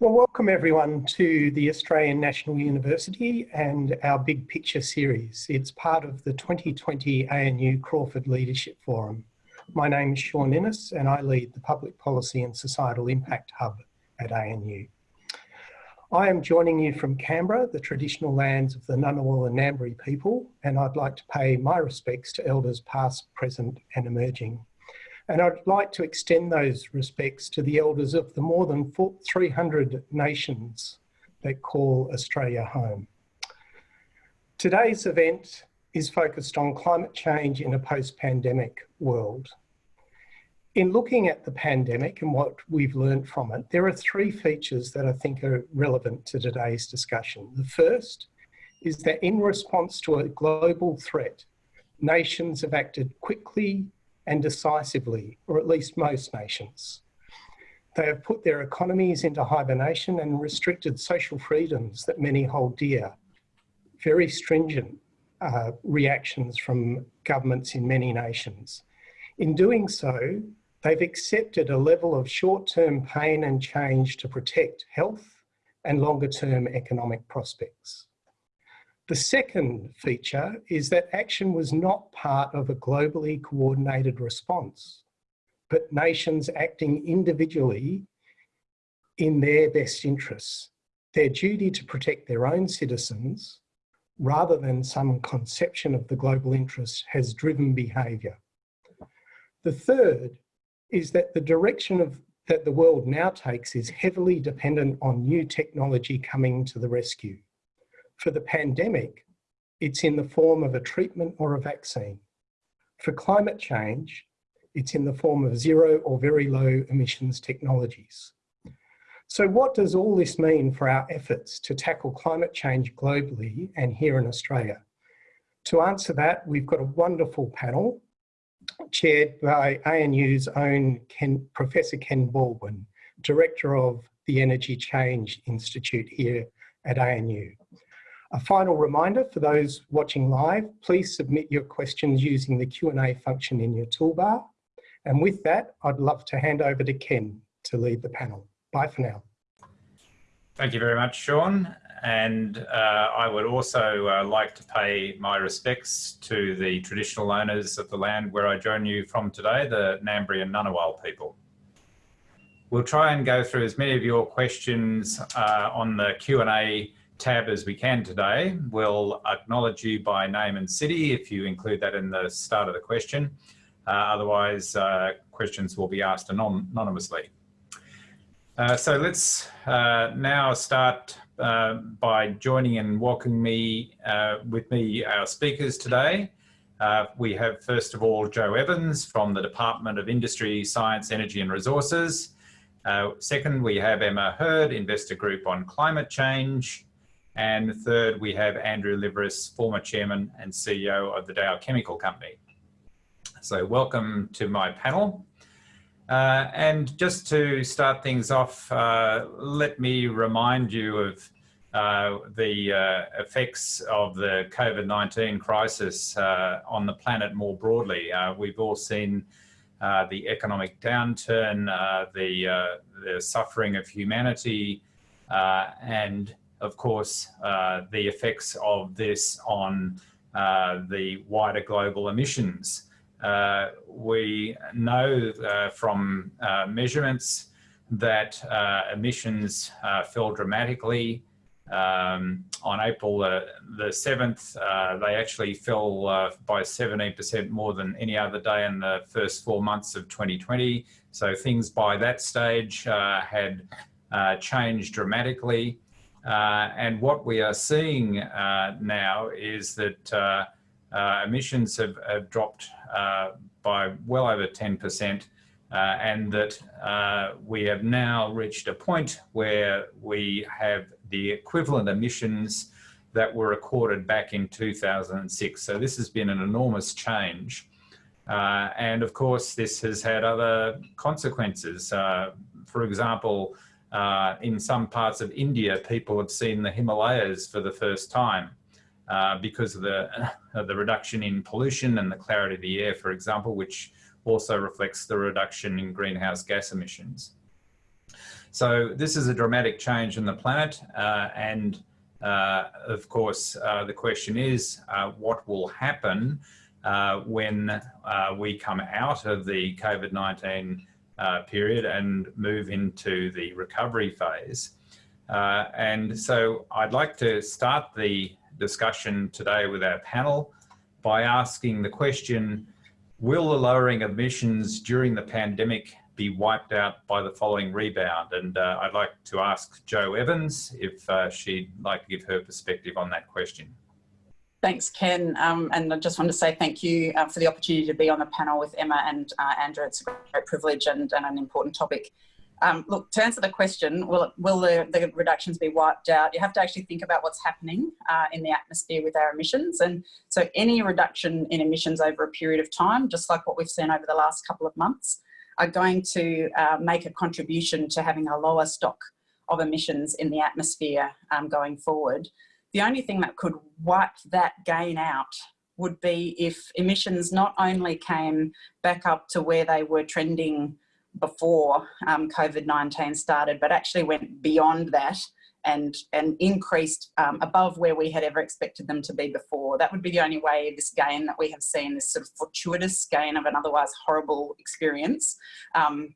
Well, welcome everyone to the Australian National University and our Big Picture series. It's part of the 2020 ANU Crawford Leadership Forum. My name is Sean Innes and I lead the Public Policy and Societal Impact Hub at ANU. I am joining you from Canberra, the traditional lands of the Ngunnawal and Ngambri people, and I'd like to pay my respects to elders past, present and emerging. And I'd like to extend those respects to the elders of the more than 300 nations that call Australia home. Today's event is focused on climate change in a post-pandemic world. In looking at the pandemic and what we've learned from it, there are three features that I think are relevant to today's discussion. The first is that in response to a global threat, nations have acted quickly and decisively, or at least most nations. They have put their economies into hibernation and restricted social freedoms that many hold dear. Very stringent uh, reactions from governments in many nations. In doing so, they've accepted a level of short-term pain and change to protect health and longer-term economic prospects. The second feature is that action was not part of a globally coordinated response, but nations acting individually in their best interests, their duty to protect their own citizens rather than some conception of the global interest has driven behaviour. The third is that the direction of that the world now takes is heavily dependent on new technology coming to the rescue. For the pandemic, it's in the form of a treatment or a vaccine. For climate change, it's in the form of zero or very low emissions technologies. So what does all this mean for our efforts to tackle climate change globally and here in Australia? To answer that, we've got a wonderful panel chaired by ANU's own Ken, Professor Ken Baldwin, Director of the Energy Change Institute here at ANU. A final reminder for those watching live, please submit your questions using the Q&A function in your toolbar. And with that, I'd love to hand over to Ken to lead the panel. Bye for now. Thank you very much, Sean. And uh, I would also uh, like to pay my respects to the traditional owners of the land where I join you from today, the Ngambri and Ngunnawal people. We'll try and go through as many of your questions uh, on the Q&A tab as we can today. We'll acknowledge you by name and city if you include that in the start of the question. Uh, otherwise, uh, questions will be asked anonymously. Uh, so let's uh, now start uh, by joining and welcoming me uh, with me our speakers today. we have first of all Jo Evans from the Department of Industry, Science, Energy and Resources. second, we have Emma Herd, Investor Group on Climate Change. And third, we have Andrew Liveris, former chairman and CEO of the Dow Chemical Company. So welcome to my panel. Uh, and just to start things off, uh, let me remind you of uh, the uh, effects of the COVID-19 crisis uh, on the planet more broadly. Uh, we've all seen the economic downturn, the, the suffering of humanity, and of course, uh, the effects of this on uh, the wider global emissions. Uh, we know uh, from uh, measurements that uh, emissions fell dramatically. Um, on April the 7th, they actually fell by 17% more than any other day in the first four months of 2020. So things by that stage had changed dramatically. Uh, and what we are seeing uh, now is that uh, uh emissions have, have dropped uh, by well over 10% uh, and that we have now reached a point where we have the equivalent emissions that were recorded back in 2006. So this has been an enormous change. and of course, this has had other consequences. for example, uh, in some parts of India, people have seen the Himalayas for the first time uh, because of the, uh, the reduction in pollution and the clarity of the air, for example, which also reflects the reduction in greenhouse gas emissions. So this is a dramatic change in the planet uh, and uh, of course uh, the question is what will happen when we come out of the COVID-19 period and move into the recovery phase. and so I'd like to start the discussion today with our panel by asking the question, will the lowering of emissions during the pandemic be wiped out by the following rebound? And uh, I'd like to ask Jo Evans if uh, she'd like to give her perspective on that question. Thanks, Ken. Um, and I just want to say thank you uh, for the opportunity to be on the panel with Emma and uh, Andrew. It's a great privilege and, and an important topic. Um, look, to answer the question, will, will the, the, reductions be wiped out? You have to actually think about what's happening uh, in the atmosphere with our emissions. And so any reduction in emissions over a period of time, just like what we've seen over the last couple of months, are going to uh, make a contribution to having a lower stock of emissions in the atmosphere um, going forward. The only thing that could wipe that gain out would be if emissions not only came back up to where they were trending before um, COVID-19 started, but actually went beyond that and, and increased um, above where we had ever expected them to be before. That would be the only way this gain that we have seen, this sort of fortuitous gain of an otherwise horrible experience, um,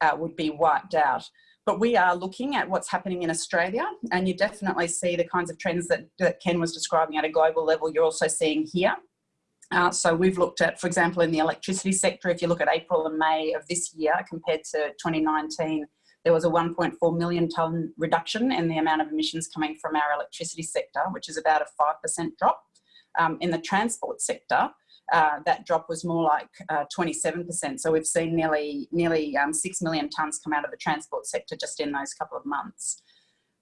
uh, would be wiped out. But we are looking at what's happening in Australia and you definitely see the kinds of trends that, that Ken was describing at a global level, you're also seeing here. Uh, so we've looked at, for example, in the electricity sector, if you look at April and May of this year compared to 2019, there was a 1.4 million tonne reduction in the amount of emissions coming from our electricity sector, which is about a 5% drop. Um, in the transport sector, uh, that drop was more like 27%. Uh, so we've seen nearly, nearly um, 6 million tonnes come out of the transport sector just in those couple of months.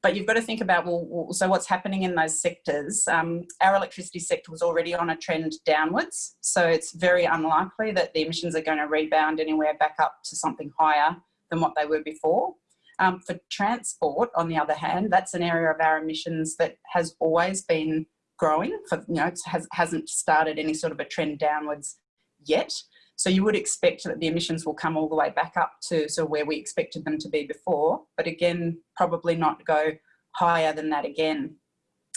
But you've got to think about, well, so what's happening in those sectors? Um, our electricity sector was already on a trend downwards. So it's very unlikely that the emissions are going to rebound anywhere back up to something higher than what they were before. Um, for transport, on the other hand, that's an area of our emissions that has always been growing. For you know, it has, hasn't started any sort of a trend downwards yet. So you would expect that the emissions will come all the way back up to sort of where we expected them to be before, but again, probably not go higher than that again.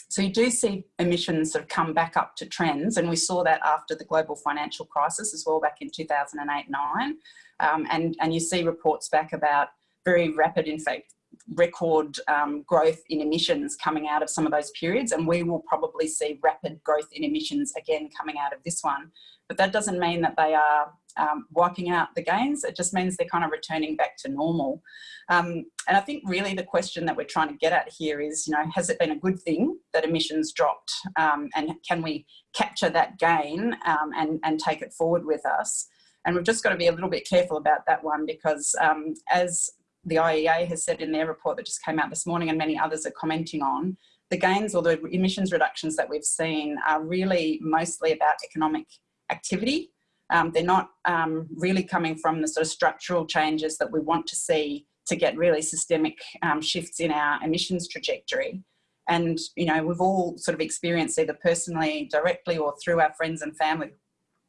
So you do see emissions sort of come back up to trends, and we saw that after the global financial crisis as well back in 2008-9. Um, and, and you see reports back about very rapid, in fact, record um, growth in emissions coming out of some of those periods and we will probably see rapid growth in emissions again coming out of this one. But that doesn't mean that they are um, wiping out the gains it just means they're kind of returning back to normal. Um, and I think really the question that we're trying to get at here is you know has it been a good thing that emissions dropped um, and can we capture that gain um, and, and take it forward with us? And we've just got to be a little bit careful about that one because um, as the IEA has said in their report that just came out this morning and many others are commenting on, the gains or the emissions reductions that we've seen are really mostly about economic activity. Um, they're not um, really coming from the sort of structural changes that we want to see to get really systemic um, shifts in our emissions trajectory. And, you know, we've all sort of experienced either personally, directly or through our friends and family,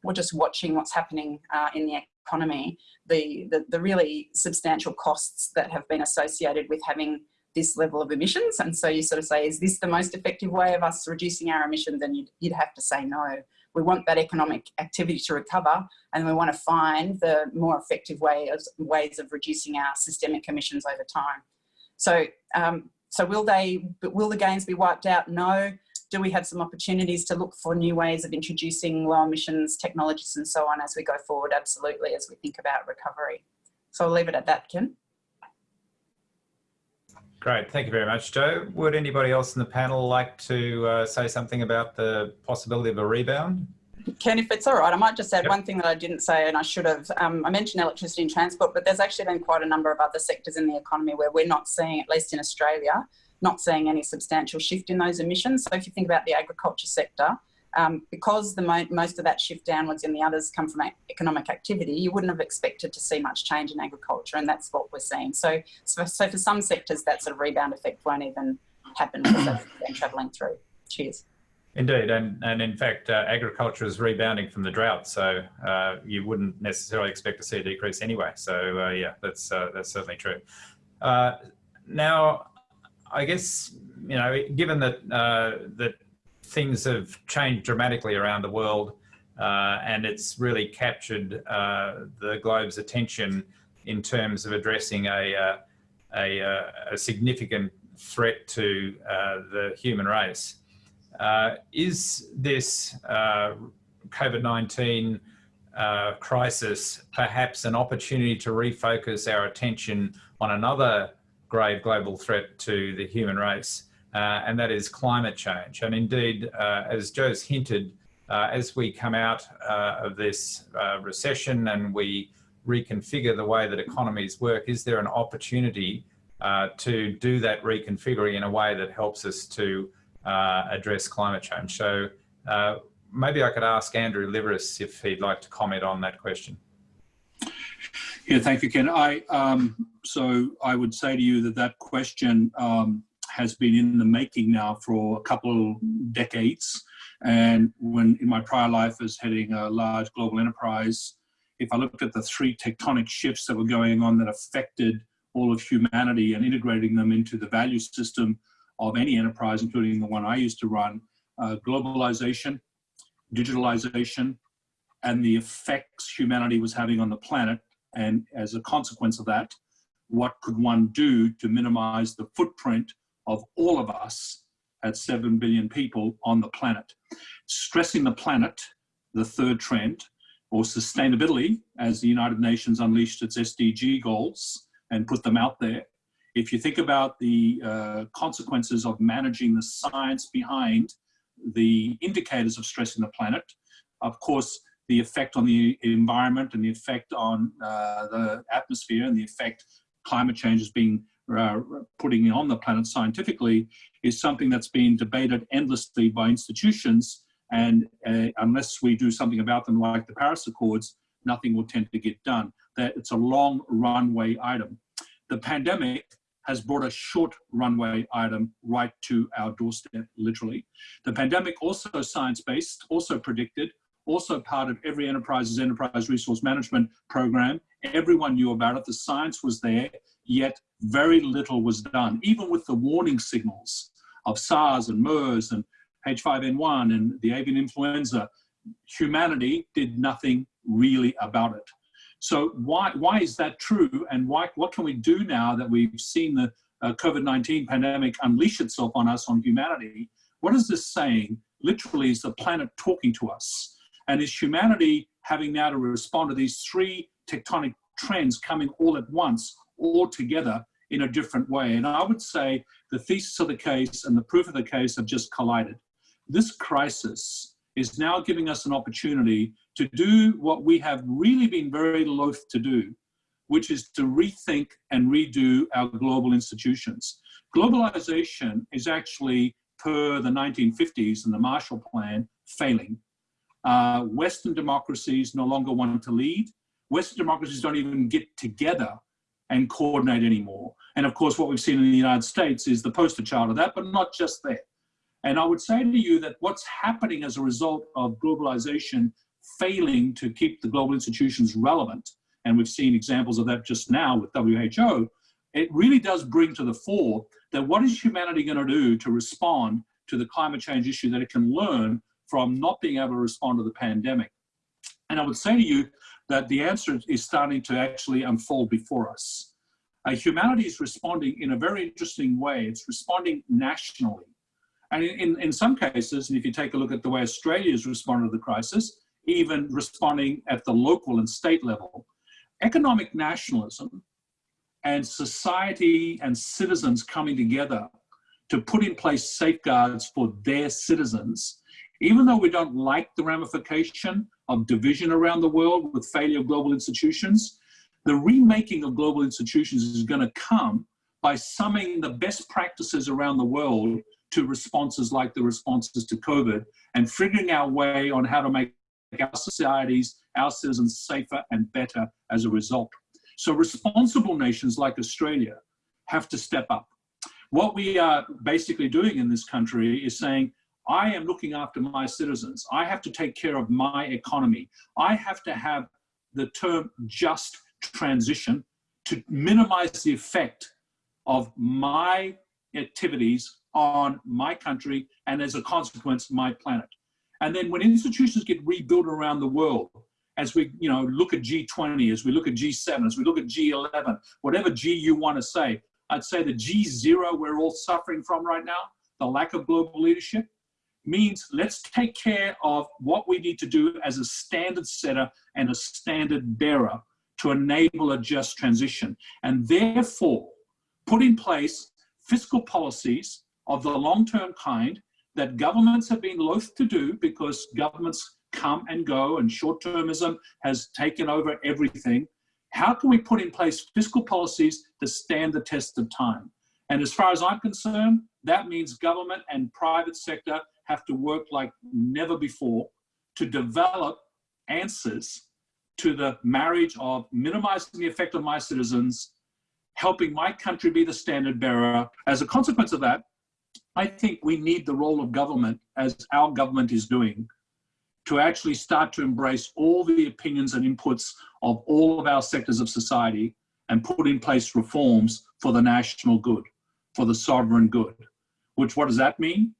or just watching what's happening uh, in the economy, the, the, the really substantial costs that have been associated with having this level of emissions. And so you sort of say, is this the most effective way of us reducing our emissions? And you'd, you'd have to say no. We want that economic activity to recover and we want to find the more effective way of, ways of reducing our systemic emissions over time. So, um, so will they, will the gains be wiped out? No do we have some opportunities to look for new ways of introducing low emissions technologies and so on as we go forward? Absolutely, as we think about recovery. So I'll leave it at that, Ken. Great, thank you very much, Jo. Would anybody else in the panel like to uh, say something about the possibility of a rebound? Ken, if it's all right, I might just add yep. one thing that I didn't say and I should have. Um, I mentioned electricity and transport, but there's actually been quite a number of other sectors in the economy where we're not seeing, at least in Australia, not seeing any substantial shift in those emissions. So if you think about the agriculture sector, um, because the mo most of that shift downwards and the others come from economic activity, you wouldn't have expected to see much change in agriculture, and that's what we're seeing. So, so, so for some sectors, that sort of rebound effect won't even happen because they've been travelling through. Cheers. Indeed, and, and in fact, uh, agriculture is rebounding from the drought, so uh, you wouldn't necessarily expect to see a decrease anyway. So uh, yeah, that's uh, that's certainly true. Uh, now, I guess, you know, given that, uh, that things have changed dramatically around the world uh, and it's really captured uh, the globe's attention in terms of addressing a, uh, a, uh, a significant threat to the human race. is this COVID-19 uh, crisis perhaps an opportunity to refocus our attention on another grave global threat to the human race, uh, and that is climate change. And indeed, uh, as Jo's hinted, uh, as we come out uh, of this uh, recession and we reconfigure the way that economies work, is there an opportunity to do that reconfiguring in a way that helps us to address climate change? So maybe I could ask Andrew Liveris if he'd like to comment on that question. Yeah, thank you, Ken. I um, so I would say to you that that question um, has been in the making now for a couple decades. And when in my prior life as heading a large global enterprise, if I looked at the three tectonic shifts that were going on that affected all of humanity and integrating them into the value system of any enterprise, including the one I used to run, uh, globalization, digitalization, and the effects humanity was having on the planet. And as a consequence of that, what could one do to minimize the footprint of all of us at 7 billion people on the planet? Stressing the planet, the third trend, or sustainability, as the United Nations unleashed its SDG goals and put them out there. If you think about the uh, consequences of managing the science behind the indicators of stress in the planet. Of course, the effect on the environment and the effect on uh, the atmosphere and the effect climate change is being uh, putting on the planet scientifically is something that's being debated endlessly by institutions. And uh, unless we do something about them like the Paris Accords, nothing will tend to get done. That it's a long runway item. The pandemic has brought a short runway item right to our doorstep, literally. The pandemic also science-based, also predicted, also part of every enterprise's enterprise resource management program. Everyone knew about it, the science was there, yet very little was done, even with the warning signals of SARS and MERS and H5N1 and the avian influenza, humanity did nothing really about it. So why, why is that true? And why, what can we do now that we've seen the uh, COVID-19 pandemic unleash itself on us, on humanity? What is this saying? Literally, is the planet talking to us? And is humanity having now to respond to these three tectonic trends coming all at once, all together in a different way? And I would say the thesis of the case and the proof of the case have just collided. This crisis is now giving us an opportunity to do what we have really been very loath to do, which is to rethink and redo our global institutions. Globalization is actually, per the 1950s and the Marshall Plan, failing. Uh, Western democracies no longer want to lead. Western democracies don't even get together and coordinate anymore. And of course, what we've seen in the United States is the poster child of that, but not just there. And I would say to you that what's happening as a result of globalization failing to keep the global institutions relevant, and we've seen examples of that just now with WHO, it really does bring to the fore that what is humanity going to do to respond to the climate change issue that it can learn from not being able to respond to the pandemic. And I would say to you that the answer is starting to actually unfold before us. Uh, humanity is responding in a very interesting way. It's responding nationally. And in, in, some cases, and if you take a look at the way Australia has responded to the crisis, even responding at the local and state level. Economic nationalism and society and citizens coming together to put in place safeguards for their citizens, even though we don't like the ramification of division around the world with failure of global institutions, the remaking of global institutions is going to come by summing the best practices around the world to responses like the responses to COVID and figuring our way on how to make our societies, our citizens safer and better as a result. So responsible nations like Australia have to step up. What we are basically doing in this country is saying, I am looking after my citizens. I have to take care of my economy. I have to have the term just transition to minimize the effect of my activities on my country and as a consequence, my planet. And then when institutions get rebuilt around the world, as we you know look at G20, as we look at G7, as we look at G11, whatever G you want to say, I'd say the G0 we're all suffering from right now, the lack of global leadership, means let's take care of what we need to do as a standard setter and a standard bearer to enable a just transition. And therefore, put in place fiscal policies of the long-term kind that governments have been loath to do because governments come and go and short-termism has taken over everything. How can we put in place fiscal policies that stand the test of time? And as far as I'm concerned, that means government and private sector have to work like never before to develop answers to the marriage of minimizing the effect on my citizens, helping my country be the standard bearer. As a consequence of that, I think we need the role of government, as our government is doing, to actually start to embrace all the opinions and inputs of all of our sectors of society and put in place reforms for the national good, for the sovereign good. Which, what does that mean?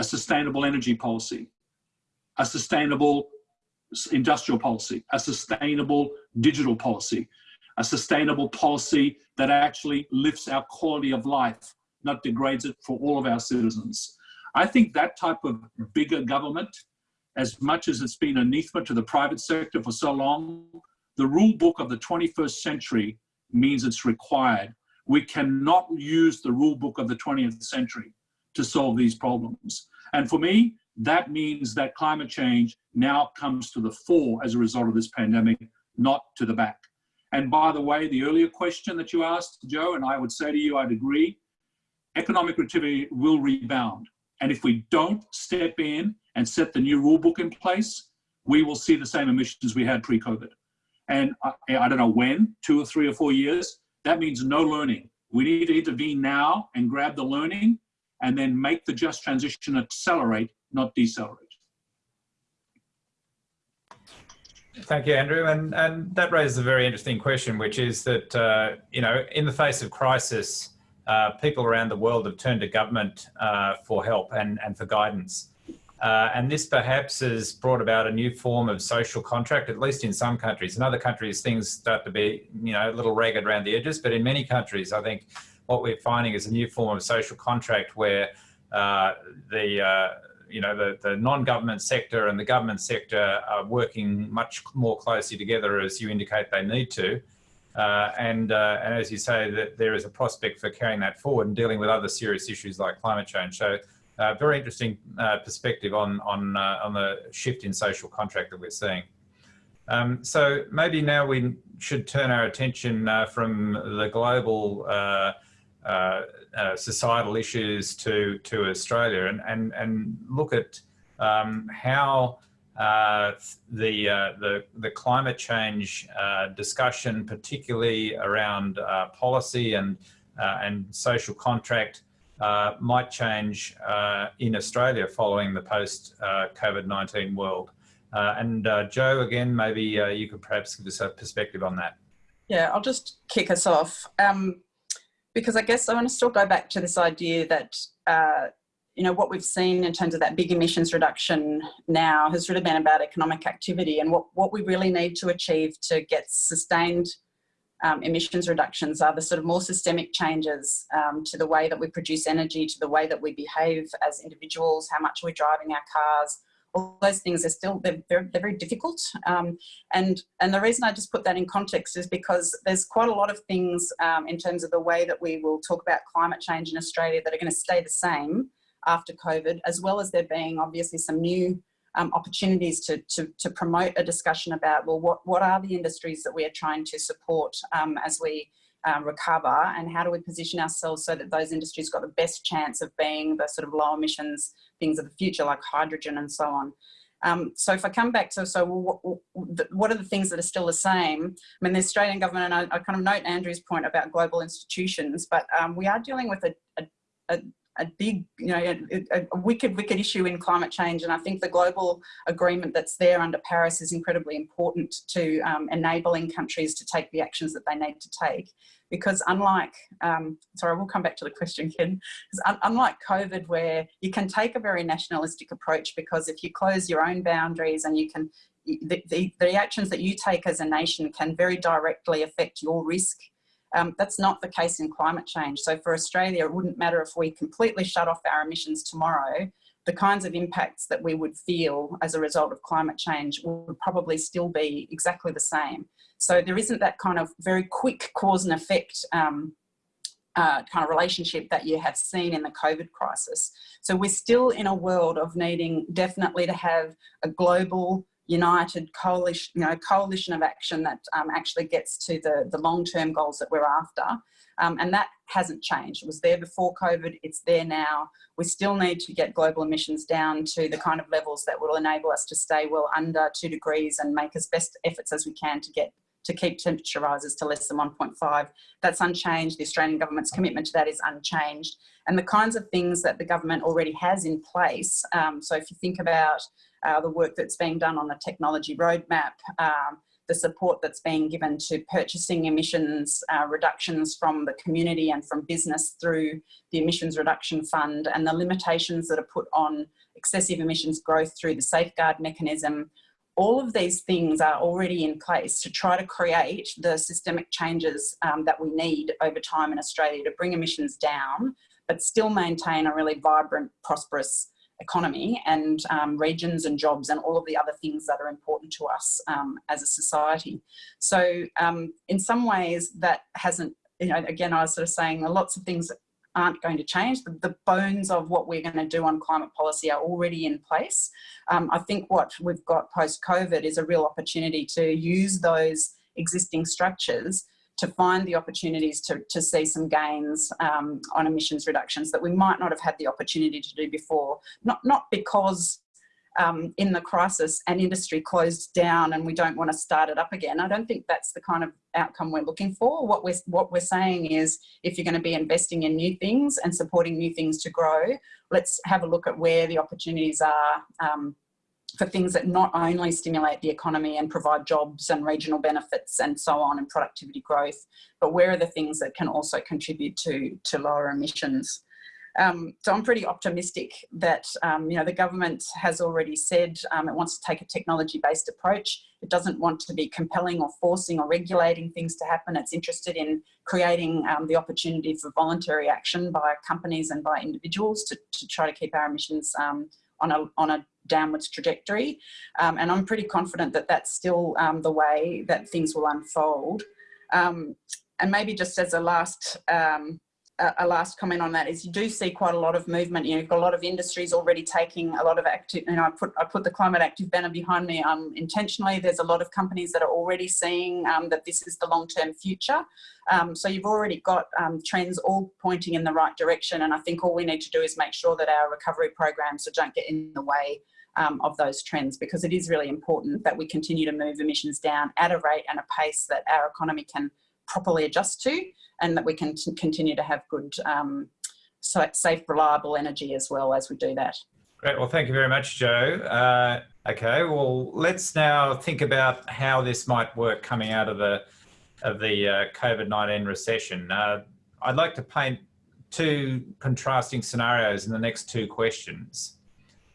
A sustainable energy policy, a sustainable industrial policy, a sustainable digital policy, a sustainable policy that actually lifts our quality of life, not degrades it for all of our citizens. I think that type of bigger government, as much as it's been anathema to the private sector for so long, the rule book of the 21st century means it's required. We cannot use the rule book of the 20th century to solve these problems. And for me, that means that climate change now comes to the fore as a result of this pandemic, not to the back. And by the way, the earlier question that you asked, Jo, and I would say to you, I'd agree, economic activity will rebound. And if we don't step in and set the new rule book in place, we will see the same emissions we had pre-COVID. And I, I, don't know when, two or three or four years, that means no learning. We need to intervene now and grab the learning and then make the just transition accelerate not decelerate. Thank you, Andrew. And, and that raises a very interesting question, which is that, uh, you know, in the face of crisis, uh, people around the world have turned to government uh, for help and, and for guidance. Uh, and this perhaps has brought about a new form of social contract, at least in some countries. In other countries, things start to be, you know, a little ragged around the edges. But in many countries, I think what we're finding is a new form of social contract where uh, the uh, you know, the, the non-government sector and the government sector are working much more closely together as you indicate they need to. Uh, and, uh, and as you say, that there is a prospect for carrying that forward and dealing with other serious issues like climate change. So uh, very interesting uh, perspective on, on, on the shift in social contract that we're seeing. Um, so maybe now we should turn our attention uh, from the global uh, uh, societal issues to to Australia and and and look at um, how uh, the uh, the the climate change uh, discussion, particularly around policy and and social contract, might change in Australia following the post COVID-19 world. and Jo, again, maybe you could perhaps give us a perspective on that. Yeah, I'll just kick us off. Um, because I guess I want to still go back to this idea that, uh, you know, what we've seen in terms of that big emissions reduction now has really been about economic activity and what, what we really need to achieve to get sustained um, emissions reductions are the sort of more systemic changes um, to the way that we produce energy, to the way that we behave as individuals, how much we're driving our cars, all those things are still they're, they're, they're very difficult. Um, and and the reason I just put that in context is because there's quite a lot of things um, in terms of the way that we will talk about climate change in Australia that are going to stay the same after COVID as well as there being obviously some new um, opportunities to, to, to, promote a discussion about well what, what are the industries that we are trying to support um, as we um, recover and how do we position ourselves so that those industries got the best chance of being the sort of low emissions things of the future like hydrogen and so on. Um, so if I come back to, so what, are the things that are still the same? I mean, the Australian government, and I, I kind of note Andrew's point about global institutions, but um, we are dealing with a, a, a big, you know, a, a, wicked, wicked issue in climate change. And I think the global agreement that's there under Paris is incredibly important to um, enabling countries to take the actions that they need to take. Because unlike, um, sorry, we'll come back to the question, Ken. Un unlike COVID, where you can take a very nationalistic approach, because if you close your own boundaries and you can, the, the, the actions that you take as a nation can very directly affect your risk um, that's not the case in climate change. So for Australia, it wouldn't matter if we completely shut off our emissions tomorrow, the kinds of impacts that we would feel as a result of climate change would probably still be exactly the same. So there isn't that kind of very quick cause and effect um, uh, kind of relationship that you have seen in the COVID crisis. So we're still in a world of needing definitely to have a global united coalition, you know, coalition of action that um, actually gets to the, the long-term goals that we're after. Um, and that hasn't changed. It was there before COVID, it's there now. We still need to get global emissions down to the kind of levels that will enable us to stay well under two degrees and make as best efforts as we can to get to keep temperature rises to less than 1.5. That's unchanged. The Australian government's commitment to that is unchanged. And the kinds of things that the government already has in place, um, so if you think about uh, the work that's being done on the technology roadmap, um, the support that's being given to purchasing emissions uh, reductions from the community and from business through the emissions reduction fund and the limitations that are put on excessive emissions growth through the safeguard mechanism. All of these things are already in place to try to create the systemic changes um, that we need over time in Australia to bring emissions down, but still maintain a really vibrant, prosperous economy and um, regions and jobs and all of the other things that are important to us um, as a society. So um, in some ways that hasn't, you know, again, I was sort of saying lots of things aren't going to change. The, the bones of what we're going to do on climate policy are already in place. Um, I think what we've got post-COVID is a real opportunity to use those existing structures to find the opportunities to, to see some gains um, on emissions reductions that we might not have had the opportunity to do before. Not, not because um, in the crisis an industry closed down and we don't want to start it up again. I don't think that's the kind of outcome we're looking for. What we're, what we're saying is if you're going to be investing in new things and supporting new things to grow, let's have a look at where the opportunities are um, for things that not only stimulate the economy and provide jobs and regional benefits and so on and productivity growth, but where are the things that can also contribute to, to lower emissions. Um, so I'm pretty optimistic that um, you know the government has already said um, it wants to take a technology-based approach. It doesn't want to be compelling or forcing or regulating things to happen. It's interested in creating um, the opportunity for voluntary action by companies and by individuals to, to try to keep our emissions um, on a, on a downwards trajectory. Um, and I'm pretty confident that that's still um, the way that things will unfold. Um, and maybe just as a last um, a last comment on that is you do see quite a lot of movement. You know, you've got a lot of industries already taking a lot of active, you know, I put, I put the climate active banner behind me um, intentionally. There's a lot of companies that are already seeing um, that this is the long-term future. Um, so you've already got um, trends all pointing in the right direction. And I think all we need to do is make sure that our recovery programs don't get in the way um, of those trends because it is really important that we continue to move emissions down at a rate and a pace that our economy can properly adjust to and that we can continue to have good, um, safe, reliable energy as well as we do that. Great. Well, thank you very much, Jo. Uh, okay. Well, let's now think about how this might work coming out of the of the uh, COVID-19 recession. Uh, I'd like to paint two contrasting scenarios in the next two questions.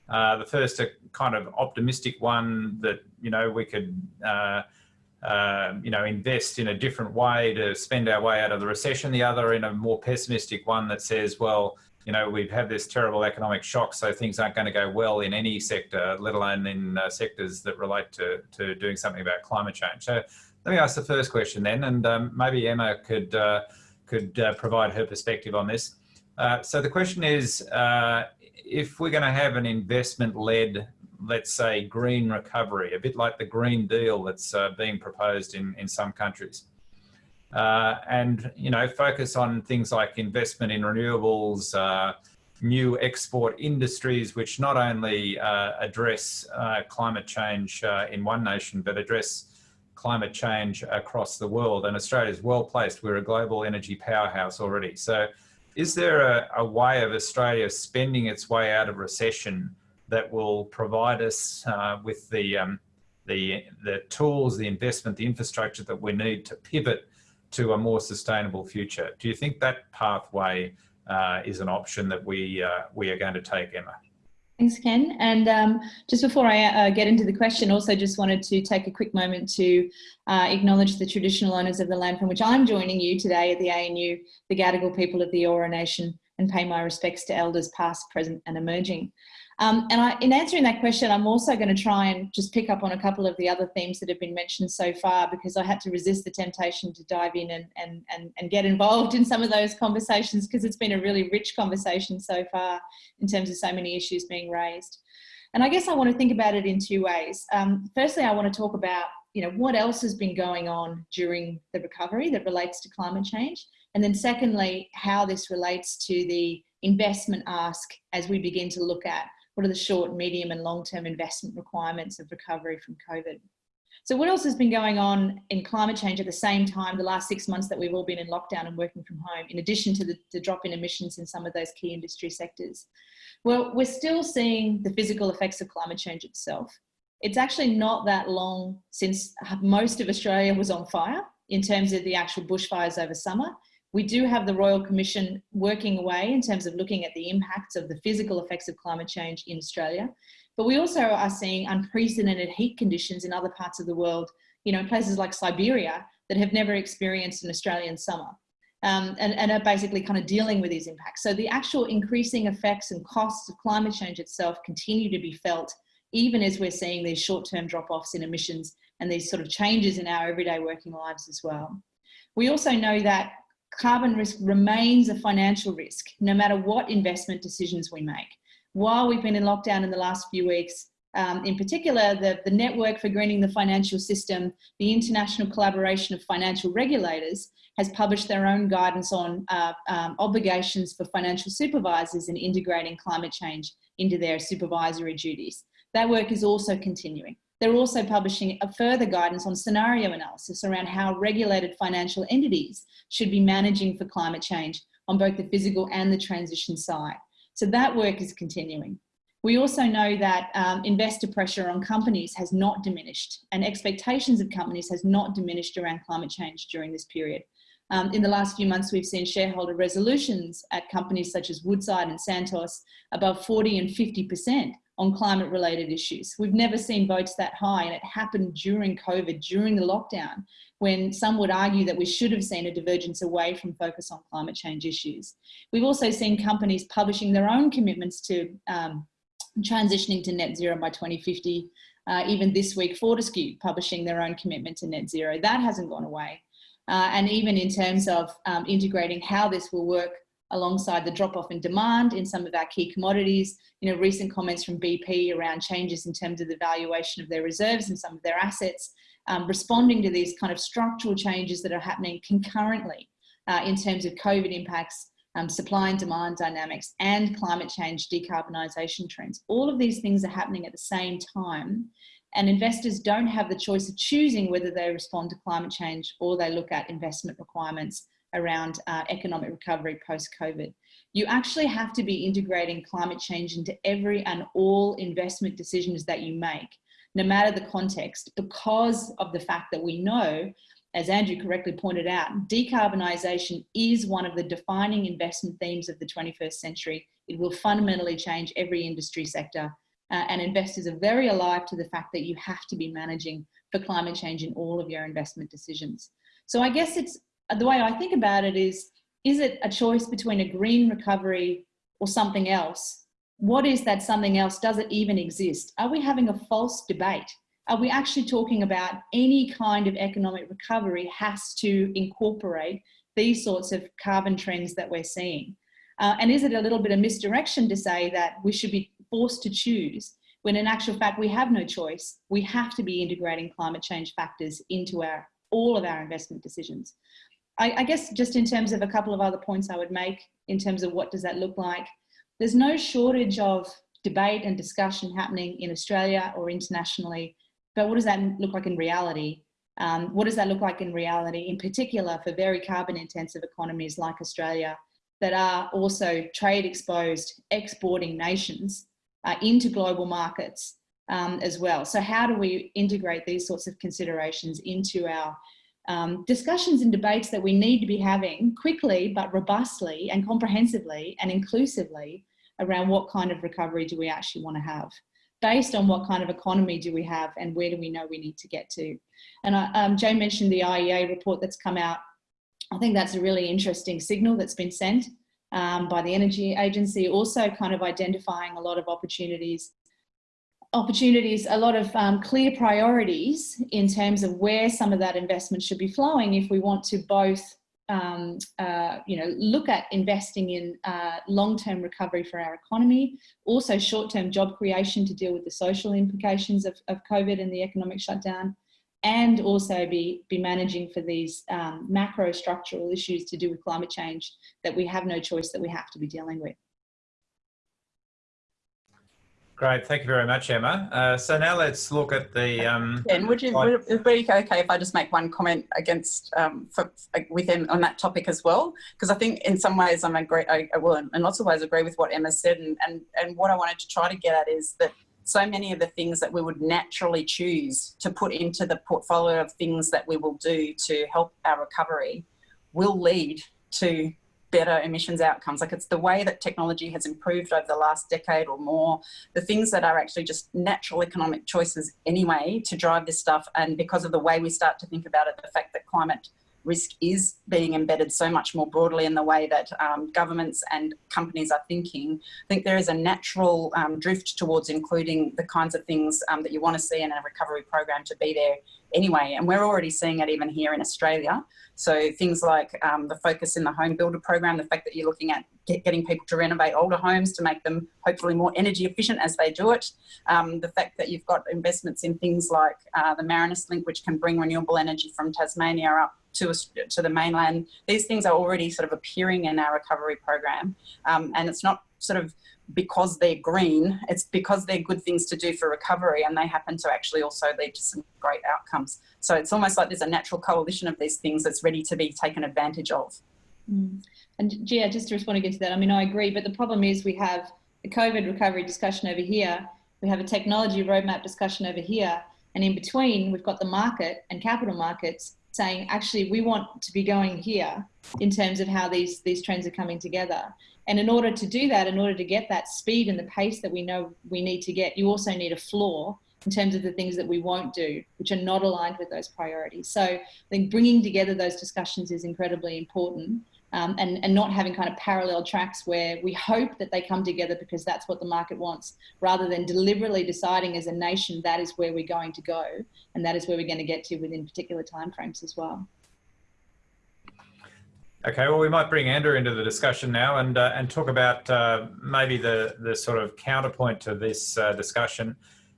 Uh, the first, a kind of optimistic one that, you know, we could uh, um, you know, invest in a different way to spend our way out of the recession. The other in a more pessimistic one that says, well, you know, we've had this terrible economic shock, so things aren't going to go well in any sector, let alone in uh, sectors that relate to, to doing something about climate change. So let me ask the first question then, and um, maybe Emma could, uh, could uh, provide her perspective on this. Uh, so the question is, uh, if we're going to have an investment-led let's say, green recovery, a bit like the Green Deal that's uh, being proposed in, in some countries. Uh, and, you know, focus on things like investment in renewables, uh, new export industries, which not only uh, address uh, climate change in one nation, but address climate change across the world. And Australia is well placed. We're a global energy powerhouse already. So is there a, a, way of Australia spending its way out of recession that will provide us uh, with the, um, the, the tools, the investment, the infrastructure that we need to pivot to a more sustainable future? Do you think that pathway uh, is an option that we, uh, we are going to take, Emma? Thanks, Ken. And um, just before I uh, get into the question, also just wanted to take a quick moment to uh, acknowledge the traditional owners of the land from which I'm joining you today at the ANU, the Gadigal people of the Eora Nation, and pay my respects to elders past, present and emerging. Um, and I, in answering that question, I'm also going to try and just pick up on a couple of the other themes that have been mentioned so far because I had to resist the temptation to dive in and, and, and, and get involved in some of those conversations because it's been a really rich conversation so far in terms of so many issues being raised. And I guess I want to think about it in two ways. Um, firstly, I want to talk about you know, what else has been going on during the recovery that relates to climate change. And then secondly, how this relates to the investment ask as we begin to look at what are the short, medium and long-term investment requirements of recovery from COVID? So what else has been going on in climate change at the same time, the last six months that we've all been in lockdown and working from home, in addition to the, the drop in emissions in some of those key industry sectors? Well, we're still seeing the physical effects of climate change itself. It's actually not that long since most of Australia was on fire in terms of the actual bushfires over summer. We do have the Royal Commission working away in terms of looking at the impacts of the physical effects of climate change in Australia. But we also are seeing unprecedented heat conditions in other parts of the world, you know, places like Siberia that have never experienced an Australian summer. Um, and, and, are basically kind of dealing with these impacts. So the actual increasing effects and costs of climate change itself continue to be felt, even as we're seeing these short-term drop-offs in emissions and these sort of changes in our everyday working lives as well. We also know that carbon risk remains a financial risk, no matter what investment decisions we make. While we've been in lockdown in the last few weeks, um, in particular, the, the Network for Greening the Financial System, the international collaboration of financial regulators, has published their own guidance on uh, um, obligations for financial supervisors in integrating climate change into their supervisory duties. That work is also continuing. They're also publishing a further guidance on scenario analysis around how regulated financial entities should be managing for climate change on both the physical and the transition side. So that work is continuing. We also know that um, investor pressure on companies has not diminished and expectations of companies has not diminished around climate change during this period. Um, in the last few months, we've seen shareholder resolutions at companies such as Woodside and Santos above 40 and 50% on climate related issues. We've never seen votes that high and it happened during COVID, during the lockdown, when some would argue that we should have seen a divergence away from focus on climate change issues. We've also seen companies publishing their own commitments to um, transitioning to net zero by 2050. Uh, even this week, Fortescue publishing their own commitment to net zero. That hasn't gone away. Uh, and even in terms of um, integrating how this will work alongside the drop off in demand in some of our key commodities. You know, recent comments from BP around changes in terms of the valuation of their reserves and some of their assets, um, responding to these kind of structural changes that are happening concurrently uh, in terms of COVID impacts, um, supply and demand dynamics, and climate change decarbonisation trends. All of these things are happening at the same time. And investors don't have the choice of choosing whether they respond to climate change or they look at investment requirements around uh, economic recovery post-COVID. You actually have to be integrating climate change into every and all investment decisions that you make, no matter the context, because of the fact that we know, as Andrew correctly pointed out, decarbonisation is one of the defining investment themes of the 21st century. It will fundamentally change every industry sector uh, and investors are very alive to the fact that you have to be managing for climate change in all of your investment decisions. So I guess it's the way I think about it is, is it a choice between a green recovery or something else? What is that something else? Does it even exist? Are we having a false debate? Are we actually talking about any kind of economic recovery has to incorporate these sorts of carbon trends that we're seeing? Uh, and is it a little bit of misdirection to say that we should be forced to choose when in actual fact we have no choice? We have to be integrating climate change factors into our all of our investment decisions. I, I guess just in terms of a couple of other points I would make in terms of what does that look like, there's no shortage of debate and discussion happening in Australia or internationally, but what does that look like in reality? Um, what does that look like in reality, in particular for very carbon intensive economies like Australia that are also trade exposed exporting nations uh, into global markets um, as well. So how do we integrate these sorts of considerations into our um, discussions and debates that we need to be having quickly but robustly and comprehensively and inclusively around what kind of recovery do we actually want to have based on what kind of economy do we have and where do we know we need to get to. And I, um, Jo mentioned the IEA report that's come out. I think that's a really interesting signal that's been sent um, by the Energy Agency, also kind of identifying a lot of opportunities opportunities, a lot of um, clear priorities in terms of where some of that investment should be flowing if we want to both um, uh, you know, look at investing in uh, long-term recovery for our economy, also short-term job creation to deal with the social implications of, of COVID and the economic shutdown, and also be, be managing for these um, macro structural issues to do with climate change that we have no choice that we have to be dealing with. Great, thank you very much, Emma. Uh, so now let's look at the. Um, and would you would it be okay if I just make one comment against um, for, with him on that topic as well? Because I think in some ways I'm agree. I, I will in lots of ways agree with what Emma said, and and and what I wanted to try to get at is that so many of the things that we would naturally choose to put into the portfolio of things that we will do to help our recovery will lead to better emissions outcomes. Like it's the way that technology has improved over the last decade or more, the things that are actually just natural economic choices anyway to drive this stuff. And because of the way we start to think about it, the fact that climate risk is being embedded so much more broadly in the way that um, governments and companies are thinking. I think there is a natural um, drift towards including the kinds of things um, that you want to see in a recovery program to be there anyway. And we're already seeing it even here in Australia. So things like um, the focus in the home builder program, the fact that you're looking at getting people to renovate older homes to make them hopefully more energy efficient as they do it. Um, the fact that you've got investments in things like uh, the Marinus Link, which can bring renewable energy from Tasmania up to, to the mainland. These things are already sort of appearing in our recovery program. Um, and it's not sort of because they're green, it's because they're good things to do for recovery and they happen to actually also lead to some great outcomes. So it's almost like there's a natural coalition of these things that's ready to be taken advantage of. Mm. And Gia, just to respond again to that, I mean, I agree, but the problem is we have a COVID recovery discussion over here, we have a technology roadmap discussion over here, and in between, we've got the market and capital markets saying, actually, we want to be going here in terms of how these, these trends are coming together. And in order to do that, in order to get that speed and the pace that we know we need to get, you also need a floor in terms of the things that we won't do, which are not aligned with those priorities. So I think bringing together those discussions is incredibly important um, and, and not having kind of parallel tracks where we hope that they come together because that's what the market wants, rather than deliberately deciding as a nation that is where we're going to go and that is where we're going to get to within particular timeframes as well. Okay, well, we might bring Andrew into the discussion now and uh, and talk about uh, maybe the the sort of counterpoint to this uh, discussion,